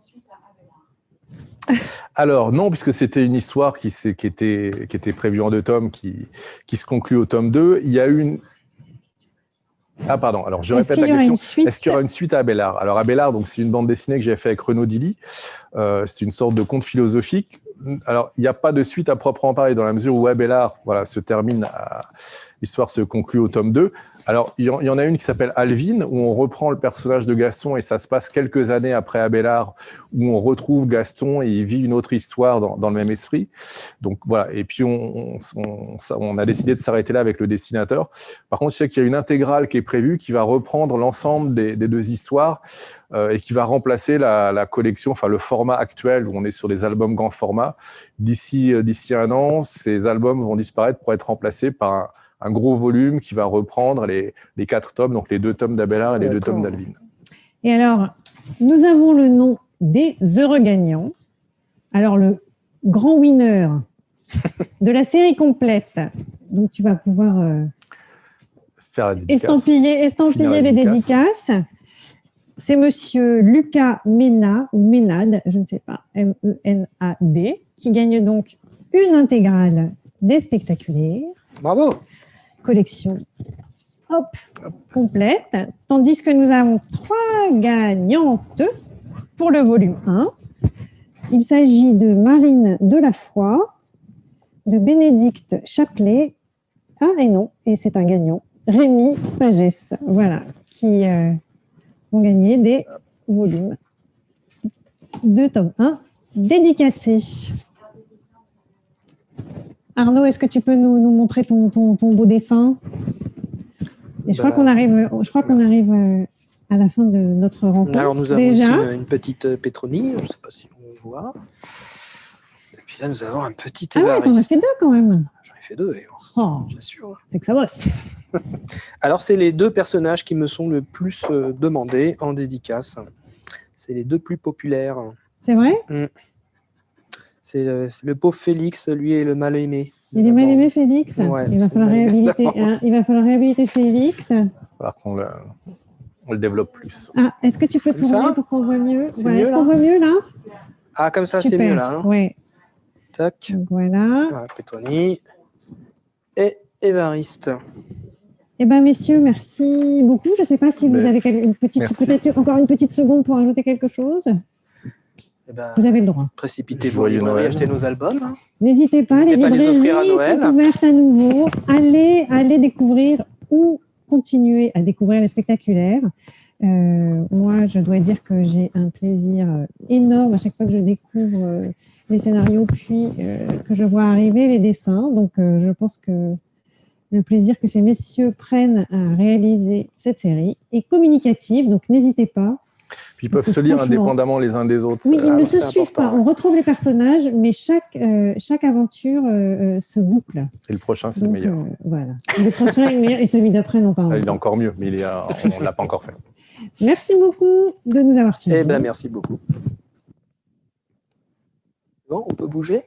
une Alors non, puisque c'était une histoire qui était prévue en deux tomes, qui, qui se conclut au tome 2. Il y a eu une... Ah pardon, alors je répète la question. Est-ce qu'il y aura une suite à Abélard? Alors Abélard, donc c'est une bande dessinée que j'ai fait avec Renaud Dilly. Euh, c'est une sorte de conte philosophique. Alors il n'y a pas de suite à proprement parler dans la mesure où Abélard, voilà, se termine, à- l'histoire se conclut au tome 2. Alors il y, en, a une qui s'appelle Alvin où on reprend le personnage de Gaston et ça se passe quelques années après Abélard où on retrouve Gaston et il vit une autre histoire dans, le même esprit. Donc voilà. Et puis on, a décidé de s'arrêter là avec le dessinateur. Par contre, je sais qu'il y a une intégrale qui est prévue qui va reprendre l'ensemble des, deux histoires euh, et qui va remplacer la, la collection, enfin le format actuel où on est sur des albums grand format. D'ici euh, d'ici un an, ces albums vont disparaître pour être remplacés par un, un gros volume qui va reprendre les, les quatre tomes, donc les deux tomes d'Abélard et les deux tomes d'Alvin. Et alors, nous avons le nom des heureux gagnants. Alors, le grand winner de la série complète, donc tu vas pouvoir euh, Faire la dédicace. estampiller, estampiller les dédicace. dédicaces. C'est monsieur Lucas Ménat, ou Ménade, je ne sais pas, M-E-N-A-D, qui gagne donc une intégrale des spectaculaires, Bravo collection hop, complète, tandis que nous avons trois gagnantes pour le volume 1. Il s'agit de Marine Delafoy, de Bénédicte Chaplet, ah et non, et c'est un gagnant, Rémi Pagès, voilà, qui euh, ont gagné des volumes de tome 1 dédicacés. Arnaud, est-ce que tu peux nous, nous montrer ton, ton, ton beau dessin? Et je crois Bah, qu'on arrive, je crois qu'on merci. arrive euh, à la fin de notre rencontre. Alors nous avons déjà. aussi une, petite euh, Pétronie, je ne sais pas si on voit. Et puis là, nous avons un petit Ah ouais, t'en as fait deux quand même. J'en ai fait deux, et Oh, j'assure. c'est que ça bosse. Alors, c'est les deux personnages qui me sont le plus euh, demandés en dédicace. C'est les deux plus populaires. C'est vrai? C'est le, le pauvre Félix, lui, et le mal aimé. Il est mal aimé, Félix. Ouais, il, va falloir réhabiliter, hein, il va falloir réhabiliter Félix. Alors qu'on le, on le développe plus. Ah, est-ce que tu peux Comme ça tourner pour qu'on voit mieux Voilà, Est-ce qu'on voit mieux là Ah, comme ça, c'est mieux là. Ouais. Tac. Donc voilà. Et Évariste. Eh bien, messieurs, merci beaucoup. Je ne sais pas si vous Mais- avez une petite, peut-être encore une petite seconde pour ajouter quelque chose. Eh ben, Vous avez le droit. précipitez-vous, Joyeux allez acheter nos albums. hein. N'hésitez pas, les N'hésitez pas à les librairies offrir à Noël. sont ouvertes à nouveau. Allez, allez découvrir ou continuer à découvrir les spectaculaires. Euh, moi, je dois dire que j'ai un plaisir euh, énorme à chaque fois que je découvre euh, les scénarios, puis euh, que je vois arriver les dessins. Donc, euh, je pense que le plaisir que ces messieurs prennent à réaliser cette série est communicative. Donc, n'hésitez pas. Puis ils peuvent se lire indépendamment les uns des autres. Oui, ils ne se suivent pas. On retrouve les personnages, mais chaque, euh, chaque aventure euh, euh, se boucle. Et le prochain, c'est le meilleur. euh, voilà. Le prochain est le meilleur et celui d'après, non, pas. Ah, il est encore mieux, mais il est, euh, on ne l'a pas encore fait. Merci beaucoup de nous avoir suivis. Eh ben, merci beaucoup. Bon, on peut bouger?